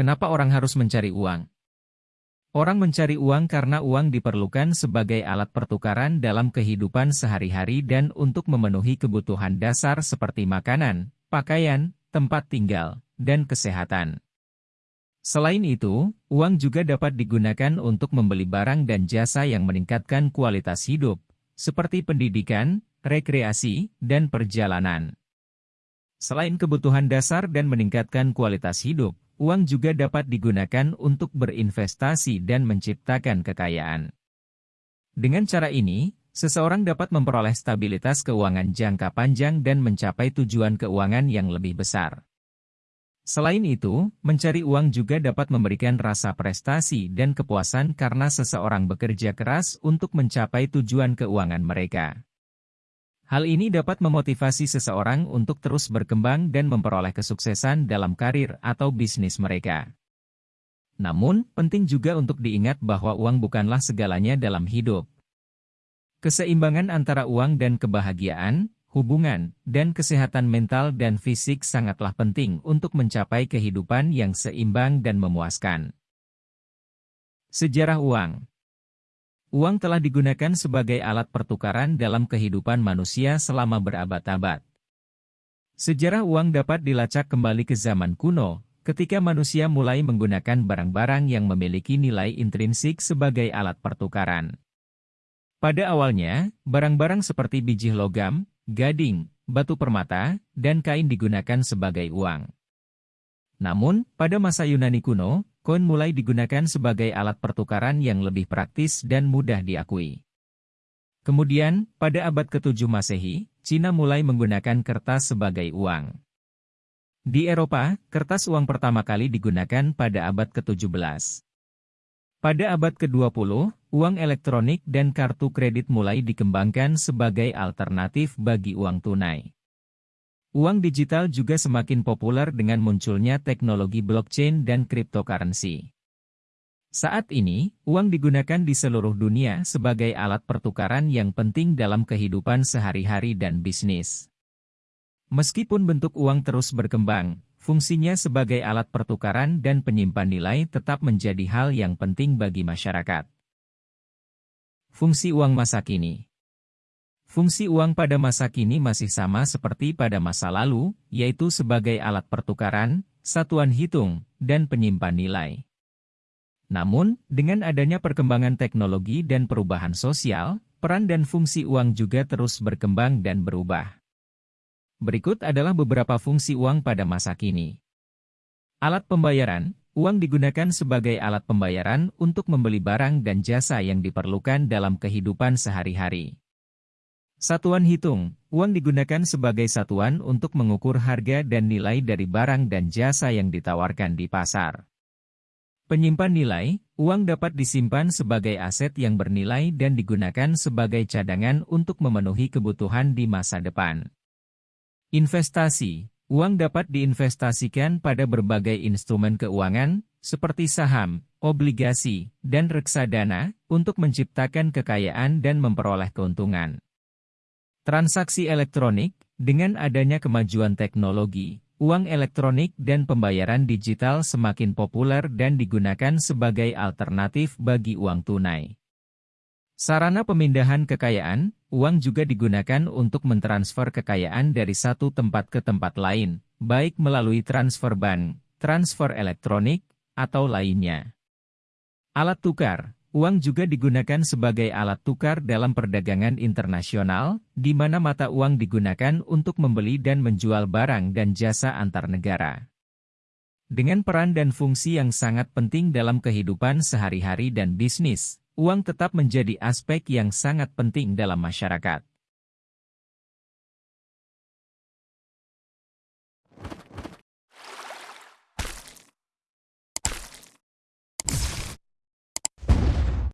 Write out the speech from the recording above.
Kenapa orang harus mencari uang? Orang mencari uang karena uang diperlukan sebagai alat pertukaran dalam kehidupan sehari-hari dan untuk memenuhi kebutuhan dasar seperti makanan, pakaian, tempat tinggal, dan kesehatan. Selain itu, uang juga dapat digunakan untuk membeli barang dan jasa yang meningkatkan kualitas hidup, seperti pendidikan, rekreasi, dan perjalanan. Selain kebutuhan dasar dan meningkatkan kualitas hidup, uang juga dapat digunakan untuk berinvestasi dan menciptakan kekayaan. Dengan cara ini, seseorang dapat memperoleh stabilitas keuangan jangka panjang dan mencapai tujuan keuangan yang lebih besar. Selain itu, mencari uang juga dapat memberikan rasa prestasi dan kepuasan karena seseorang bekerja keras untuk mencapai tujuan keuangan mereka. Hal ini dapat memotivasi seseorang untuk terus berkembang dan memperoleh kesuksesan dalam karir atau bisnis mereka. Namun, penting juga untuk diingat bahwa uang bukanlah segalanya dalam hidup. Keseimbangan antara uang dan kebahagiaan, hubungan, dan kesehatan mental dan fisik sangatlah penting untuk mencapai kehidupan yang seimbang dan memuaskan. Sejarah uang Uang telah digunakan sebagai alat pertukaran dalam kehidupan manusia selama berabad-abad. Sejarah uang dapat dilacak kembali ke zaman kuno, ketika manusia mulai menggunakan barang-barang yang memiliki nilai intrinsik sebagai alat pertukaran. Pada awalnya, barang-barang seperti biji logam, gading, batu permata, dan kain digunakan sebagai uang. Namun, pada masa Yunani kuno, Koin mulai digunakan sebagai alat pertukaran yang lebih praktis dan mudah diakui. Kemudian, pada abad ke-7 Masehi, Cina mulai menggunakan kertas sebagai uang. Di Eropa, kertas uang pertama kali digunakan pada abad ke-17. Pada abad ke-20, uang elektronik dan kartu kredit mulai dikembangkan sebagai alternatif bagi uang tunai. Uang digital juga semakin populer dengan munculnya teknologi blockchain dan cryptocurrency. Saat ini, uang digunakan di seluruh dunia sebagai alat pertukaran yang penting dalam kehidupan sehari-hari dan bisnis. Meskipun bentuk uang terus berkembang, fungsinya sebagai alat pertukaran dan penyimpan nilai tetap menjadi hal yang penting bagi masyarakat. Fungsi uang masa kini Fungsi uang pada masa kini masih sama seperti pada masa lalu, yaitu sebagai alat pertukaran, satuan hitung, dan penyimpan nilai. Namun, dengan adanya perkembangan teknologi dan perubahan sosial, peran dan fungsi uang juga terus berkembang dan berubah. Berikut adalah beberapa fungsi uang pada masa kini. Alat pembayaran, uang digunakan sebagai alat pembayaran untuk membeli barang dan jasa yang diperlukan dalam kehidupan sehari-hari. Satuan hitung, uang digunakan sebagai satuan untuk mengukur harga dan nilai dari barang dan jasa yang ditawarkan di pasar. Penyimpan nilai, uang dapat disimpan sebagai aset yang bernilai dan digunakan sebagai cadangan untuk memenuhi kebutuhan di masa depan. Investasi, uang dapat diinvestasikan pada berbagai instrumen keuangan, seperti saham, obligasi, dan reksadana, untuk menciptakan kekayaan dan memperoleh keuntungan. Transaksi elektronik, dengan adanya kemajuan teknologi, uang elektronik dan pembayaran digital semakin populer dan digunakan sebagai alternatif bagi uang tunai. Sarana pemindahan kekayaan, uang juga digunakan untuk mentransfer kekayaan dari satu tempat ke tempat lain, baik melalui transfer bank, transfer elektronik, atau lainnya. Alat tukar, Uang juga digunakan sebagai alat tukar dalam perdagangan internasional, di mana mata uang digunakan untuk membeli dan menjual barang dan jasa antar negara. Dengan peran dan fungsi yang sangat penting dalam kehidupan sehari-hari dan bisnis, uang tetap menjadi aspek yang sangat penting dalam masyarakat.